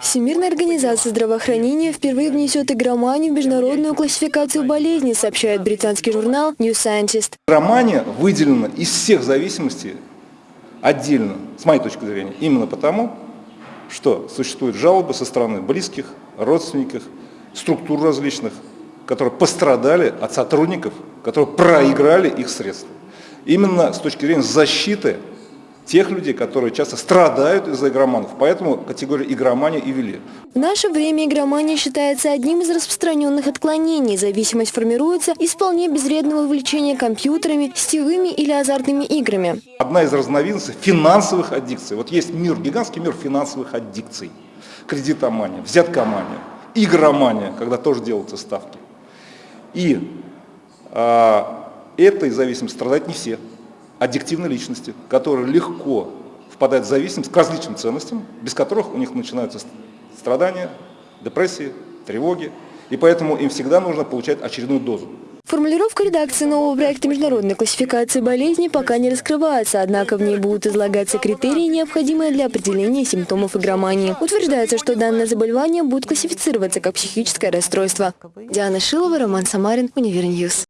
Всемирная организация здравоохранения впервые внесет игроманию в международную классификацию болезней, сообщает британский журнал New Scientist. Игромания выделена из всех зависимостей отдельно, с моей точки зрения, именно потому, что существуют жалобы со стороны близких, родственников, структур различных, которые пострадали от сотрудников, которые проиграли их средства. Именно с точки зрения защиты тех людей, которые часто страдают из-за игроманов. Поэтому категорию игромания и ввели. В наше время игромания считается одним из распространенных отклонений. Зависимость формируется из вполне безвредного увлечения компьютерами, сетевыми или азартными играми. Одна из разновидностей финансовых аддикций. Вот есть мир, гигантский мир финансовых аддикций. Кредитомания, взяткомания, игромания, когда тоже делаются ставки. И а, этой зависимостью страдают не все аддиктивной личности, которые легко впадают в зависимость к различным ценностям, без которых у них начинаются страдания, депрессии, тревоги, и поэтому им всегда нужно получать очередную дозу. Формулировка редакции нового проекта международной классификации болезней пока не раскрывается, однако в ней будут излагаться критерии, необходимые для определения симптомов игромании. Утверждается, что данное заболевание будет классифицироваться как психическое расстройство. Диана Шилова, Роман Самарин, Универньюз.